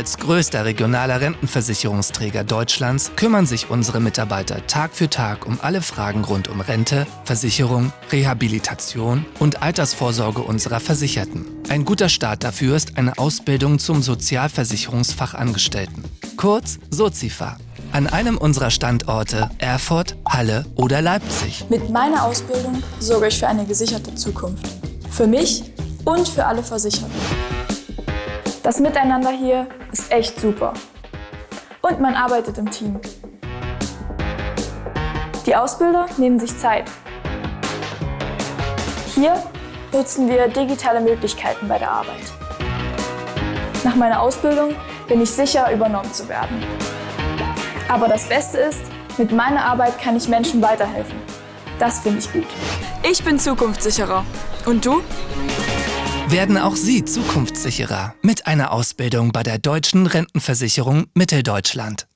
Als größter regionaler Rentenversicherungsträger Deutschlands kümmern sich unsere Mitarbeiter Tag für Tag um alle Fragen rund um Rente, Versicherung, Rehabilitation und Altersvorsorge unserer Versicherten. Ein guter Start dafür ist eine Ausbildung zum Sozialversicherungsfachangestellten, kurz Sozifa an einem unserer Standorte Erfurt, Halle oder Leipzig. Mit meiner Ausbildung sorge ich für eine gesicherte Zukunft. Für mich und für alle Versicherten. Das Miteinander hier ist echt super. Und man arbeitet im Team. Die Ausbilder nehmen sich Zeit. Hier nutzen wir digitale Möglichkeiten bei der Arbeit. Nach meiner Ausbildung bin ich sicher, übernommen zu werden. Aber das Beste ist, mit meiner Arbeit kann ich Menschen weiterhelfen. Das finde ich gut. Ich bin zukunftssicherer. Und du? Werden auch Sie zukunftssicherer mit einer Ausbildung bei der Deutschen Rentenversicherung Mitteldeutschland.